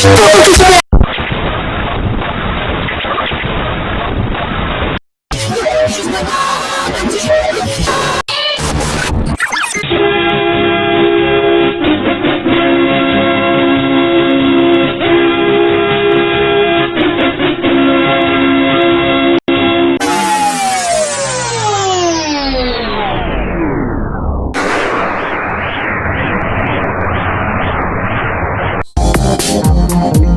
きっと特殊だ Thank